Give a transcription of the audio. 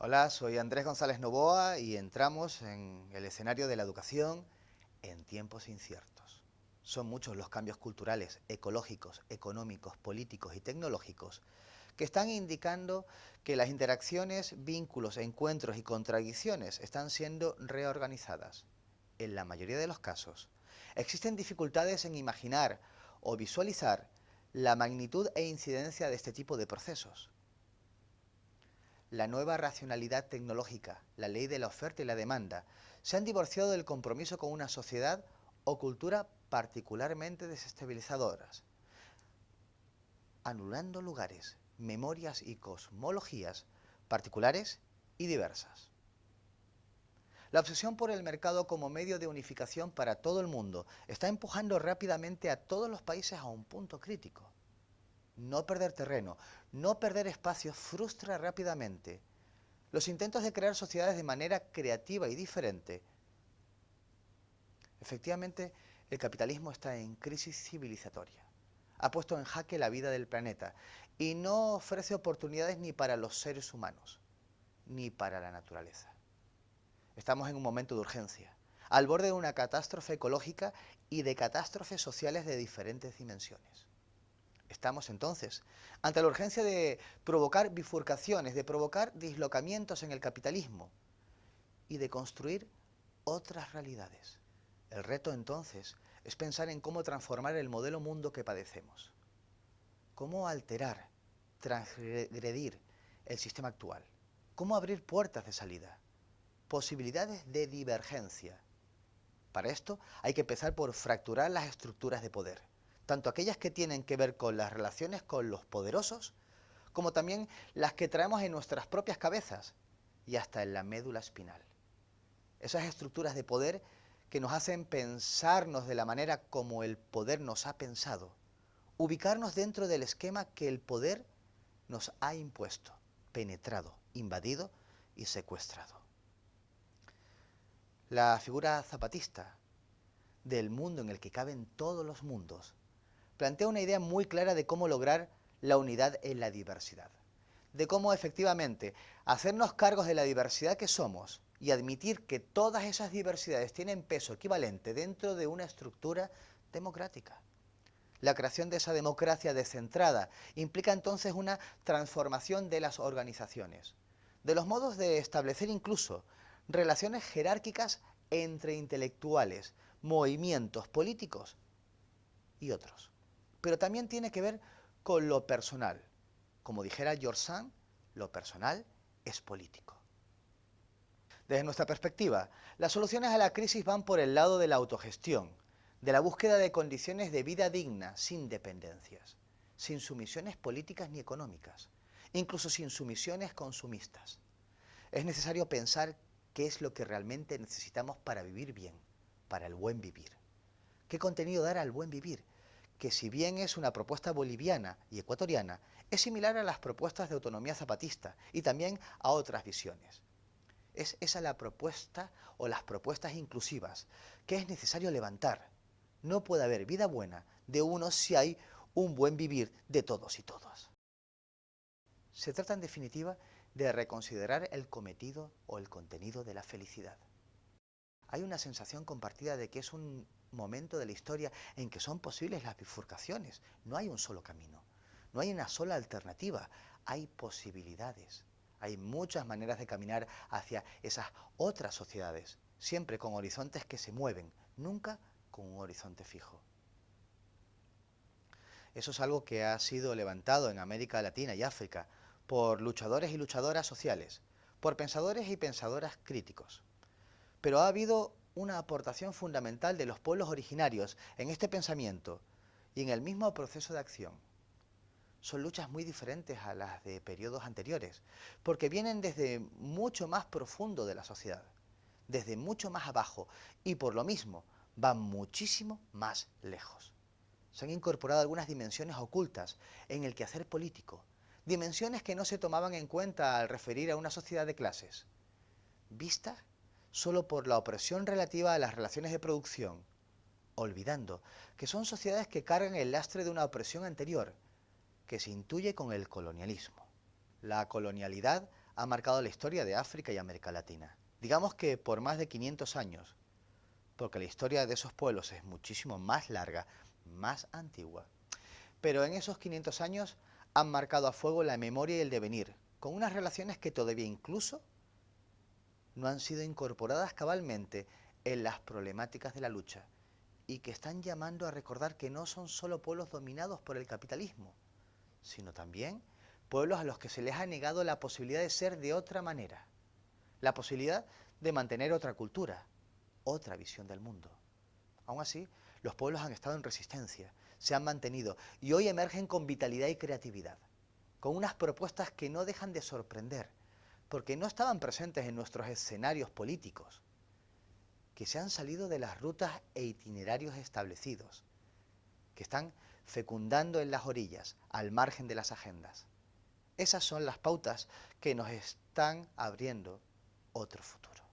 Hola, soy Andrés González Novoa y entramos en el escenario de la educación en tiempos inciertos. Son muchos los cambios culturales, ecológicos, económicos, políticos y tecnológicos que están indicando que las interacciones, vínculos, encuentros y contradicciones están siendo reorganizadas. En la mayoría de los casos, existen dificultades en imaginar o visualizar la magnitud e incidencia de este tipo de procesos la nueva racionalidad tecnológica, la ley de la oferta y la demanda, se han divorciado del compromiso con una sociedad o cultura particularmente desestabilizadoras, anulando lugares, memorias y cosmologías particulares y diversas. La obsesión por el mercado como medio de unificación para todo el mundo está empujando rápidamente a todos los países a un punto crítico no perder terreno, no perder espacio frustra rápidamente. Los intentos de crear sociedades de manera creativa y diferente. Efectivamente, el capitalismo está en crisis civilizatoria. Ha puesto en jaque la vida del planeta y no ofrece oportunidades ni para los seres humanos, ni para la naturaleza. Estamos en un momento de urgencia, al borde de una catástrofe ecológica y de catástrofes sociales de diferentes dimensiones. Estamos entonces ante la urgencia de provocar bifurcaciones, de provocar dislocamientos en el capitalismo y de construir otras realidades. El reto entonces es pensar en cómo transformar el modelo mundo que padecemos. Cómo alterar, transgredir el sistema actual. Cómo abrir puertas de salida. Posibilidades de divergencia. Para esto hay que empezar por fracturar las estructuras de poder tanto aquellas que tienen que ver con las relaciones con los poderosos, como también las que traemos en nuestras propias cabezas y hasta en la médula espinal. Esas estructuras de poder que nos hacen pensarnos de la manera como el poder nos ha pensado, ubicarnos dentro del esquema que el poder nos ha impuesto, penetrado, invadido y secuestrado. La figura zapatista del mundo en el que caben todos los mundos plantea una idea muy clara de cómo lograr la unidad en la diversidad. De cómo efectivamente hacernos cargos de la diversidad que somos y admitir que todas esas diversidades tienen peso equivalente dentro de una estructura democrática. La creación de esa democracia descentrada implica entonces una transformación de las organizaciones, de los modos de establecer incluso relaciones jerárquicas entre intelectuales, movimientos políticos y otros pero también tiene que ver con lo personal. Como dijera George Sand, lo personal es político. Desde nuestra perspectiva, las soluciones a la crisis van por el lado de la autogestión, de la búsqueda de condiciones de vida digna, sin dependencias, sin sumisiones políticas ni económicas, incluso sin sumisiones consumistas. Es necesario pensar qué es lo que realmente necesitamos para vivir bien, para el buen vivir. ¿Qué contenido dar al buen vivir? Que si bien es una propuesta boliviana y ecuatoriana, es similar a las propuestas de autonomía zapatista y también a otras visiones. Es esa la propuesta o las propuestas inclusivas que es necesario levantar. No puede haber vida buena de unos si hay un buen vivir de todos y todas. Se trata en definitiva de reconsiderar el cometido o el contenido de la felicidad. Hay una sensación compartida de que es un momento de la historia en que son posibles las bifurcaciones. No hay un solo camino, no hay una sola alternativa, hay posibilidades. Hay muchas maneras de caminar hacia esas otras sociedades, siempre con horizontes que se mueven, nunca con un horizonte fijo. Eso es algo que ha sido levantado en América Latina y África por luchadores y luchadoras sociales, por pensadores y pensadoras críticos. Pero ha habido una aportación fundamental de los pueblos originarios en este pensamiento y en el mismo proceso de acción. Son luchas muy diferentes a las de periodos anteriores, porque vienen desde mucho más profundo de la sociedad, desde mucho más abajo, y por lo mismo van muchísimo más lejos. Se han incorporado algunas dimensiones ocultas en el quehacer político, dimensiones que no se tomaban en cuenta al referir a una sociedad de clases, vistas solo por la opresión relativa a las relaciones de producción, olvidando que son sociedades que cargan el lastre de una opresión anterior, que se intuye con el colonialismo. La colonialidad ha marcado la historia de África y América Latina. Digamos que por más de 500 años, porque la historia de esos pueblos es muchísimo más larga, más antigua. Pero en esos 500 años han marcado a fuego la memoria y el devenir, con unas relaciones que todavía incluso no han sido incorporadas cabalmente en las problemáticas de la lucha y que están llamando a recordar que no son solo pueblos dominados por el capitalismo, sino también pueblos a los que se les ha negado la posibilidad de ser de otra manera, la posibilidad de mantener otra cultura, otra visión del mundo. Aún así, los pueblos han estado en resistencia, se han mantenido y hoy emergen con vitalidad y creatividad, con unas propuestas que no dejan de sorprender, porque no estaban presentes en nuestros escenarios políticos, que se han salido de las rutas e itinerarios establecidos, que están fecundando en las orillas, al margen de las agendas. Esas son las pautas que nos están abriendo otro futuro.